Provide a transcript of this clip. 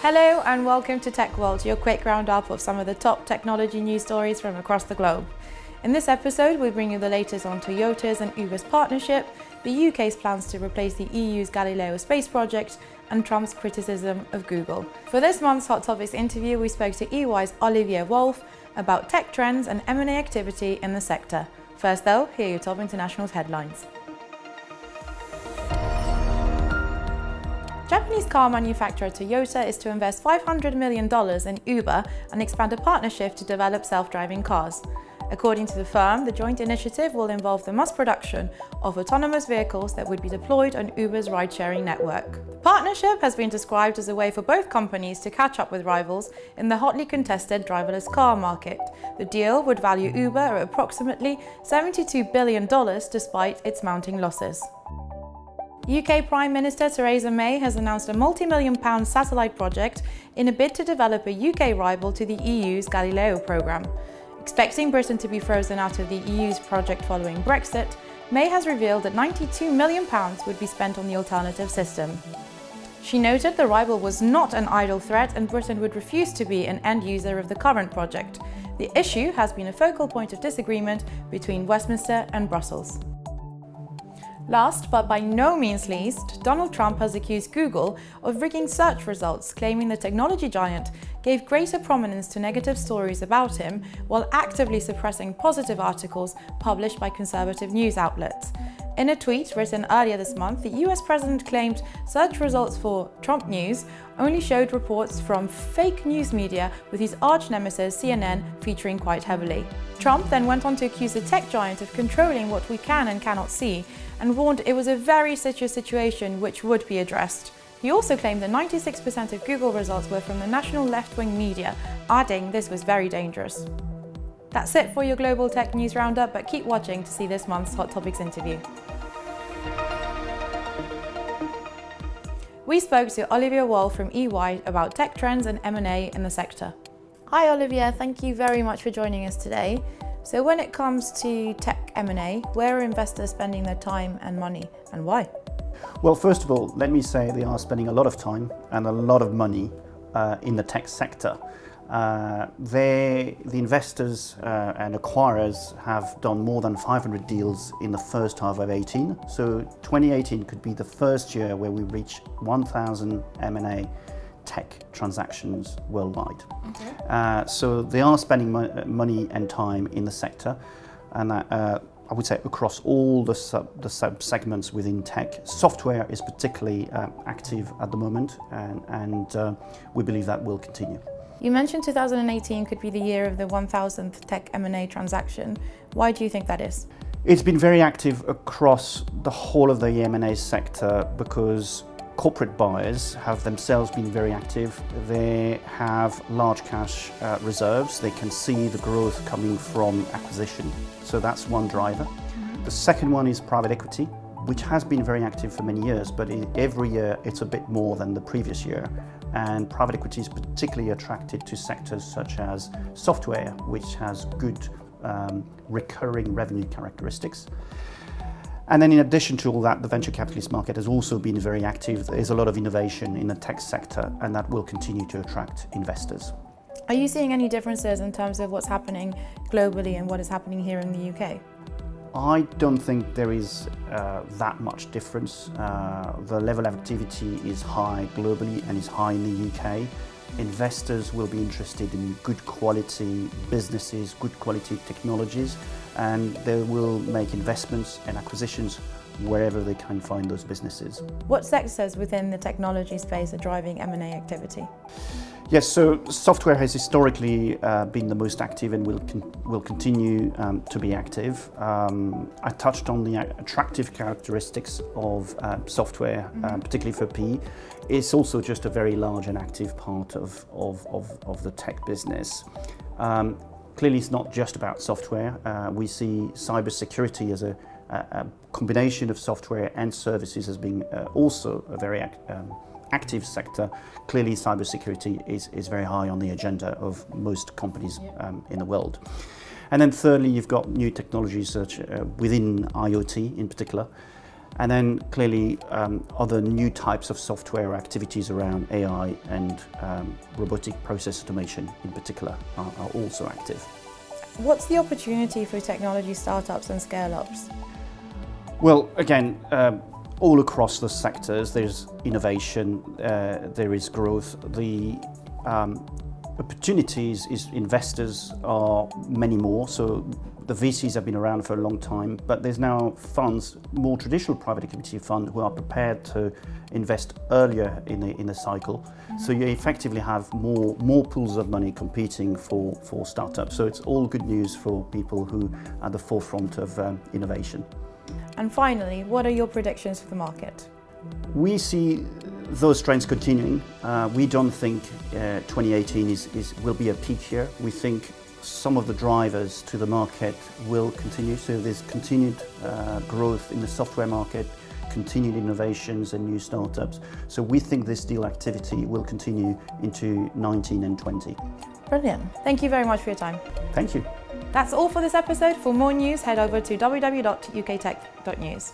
Hello and welcome to Tech World, your quick roundup of some of the top technology news stories from across the globe. In this episode, we bring you the latest on Toyota's and Uber's partnership, the UK's plans to replace the EU's Galileo space project, and Trump's criticism of Google. For this month's Hot Topics interview, we spoke to EY's Olivier Wolf about tech trends and M&A activity in the sector. First though, here are your top international headlines. Japanese car manufacturer Toyota is to invest $500 million in Uber and expand a partnership to develop self-driving cars. According to the firm, the joint initiative will involve the mass production of autonomous vehicles that would be deployed on Uber's ride-sharing network. The partnership has been described as a way for both companies to catch up with rivals in the hotly contested driverless car market. The deal would value Uber at approximately $72 billion despite its mounting losses. UK Prime Minister Theresa May has announced a multi-million pound satellite project in a bid to develop a UK rival to the EU's Galileo programme. Expecting Britain to be frozen out of the EU's project following Brexit, May has revealed that £92 million would be spent on the alternative system. She noted the rival was not an idle threat and Britain would refuse to be an end user of the current project. The issue has been a focal point of disagreement between Westminster and Brussels. Last, but by no means least, Donald Trump has accused Google of rigging search results, claiming the technology giant gave greater prominence to negative stories about him while actively suppressing positive articles published by conservative news outlets. In a tweet written earlier this month, the US president claimed search results for Trump News only showed reports from fake news media with his arch nemesis CNN featuring quite heavily. Trump then went on to accuse the tech giant of controlling what we can and cannot see and warned it was a very serious situation which would be addressed. He also claimed that 96% of Google results were from the national left-wing media, adding this was very dangerous. That's it for your Global Tech News Roundup, but keep watching to see this month's Hot Topics interview. We spoke to Olivier Wolf from EY about tech trends and M&A in the sector. Hi Olivier, thank you very much for joining us today. So when it comes to tech M&A, where are investors spending their time and money and why? Well, first of all, let me say they are spending a lot of time and a lot of money uh, in the tech sector. Uh, the investors uh, and acquirers have done more than 500 deals in the first half of 18. So 2018 could be the first year where we reach 1,000 M&A tech transactions worldwide. Okay. Uh, so they are spending mo money and time in the sector, and uh, I would say across all the sub, the sub segments within tech. Software is particularly uh, active at the moment, and, and uh, we believe that will continue. You mentioned 2018 could be the year of the 1000th tech M&A transaction. Why do you think that is? It's been very active across the whole of the M&A sector because corporate buyers have themselves been very active. They have large cash uh, reserves. They can see the growth coming from acquisition. So that's one driver. Mm -hmm. The second one is private equity, which has been very active for many years, but every year it's a bit more than the previous year and private equity is particularly attracted to sectors such as software, which has good um, recurring revenue characteristics. And then in addition to all that, the venture capitalist market has also been very active. There's a lot of innovation in the tech sector and that will continue to attract investors. Are you seeing any differences in terms of what's happening globally and what is happening here in the UK? I don't think there is uh, that much difference. Uh, the level of activity is high globally and is high in the UK. Investors will be interested in good quality businesses, good quality technologies, and they will make investments and acquisitions wherever they can find those businesses. What sectors within the technology space are driving M&A activity? Yes, so software has historically uh, been the most active and will, con will continue um, to be active. Um, I touched on the attractive characteristics of uh, software, mm -hmm. particularly for PE. It's also just a very large and active part of, of, of, of the tech business. Um, clearly, it's not just about software. Uh, we see cybersecurity as a, a, combination of software and services as being uh, also a very um, active sector, clearly cybersecurity is, is very high on the agenda of most companies um, in the world. And then thirdly, you've got new technologies such uh, within IoT in particular. And then clearly um, other new types of software activities around AI and um, robotic process automation in particular are, are also active. What's the opportunity for technology startups and scale-ups? Well, again, um, all across the sectors, there's innovation, uh, there is growth. The um, opportunities is investors are many more. So the VCs have been around for a long time, but there's now funds, more traditional private equity fund, who are prepared to invest earlier in the in the cycle. Mm-hmm. So you effectively have more more pools of money competing for for startups. So it's all good news for people who are at the forefront of um, innovation. And finally, what are your predictions for the market? We see those trends continuing. Uh, we don't think uh, 2018 is, is, will be a peak year. We think some of the drivers to the market will continue. So there's continued uh, growth in the software market, continued innovations and new startups. So we think this deal activity will continue into 19 and 20. Brilliant. Thank you very much for your time. Thank you. That's all for this episode. For more news, head over to www.uktech.news.